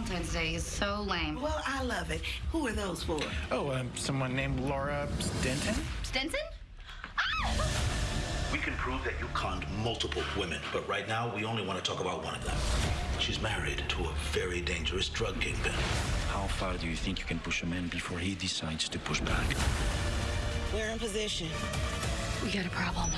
Valentine's Day is so lame. Well, I love it. Who are those for? Oh, um, someone named Laura Stenton. Stenton? We can prove that you conned multiple women, but right now we only want to talk about one of them. She's married to a very dangerous drug kingpin. How far do you think you can push a man before he decides to push back? We're in position. We got a problem.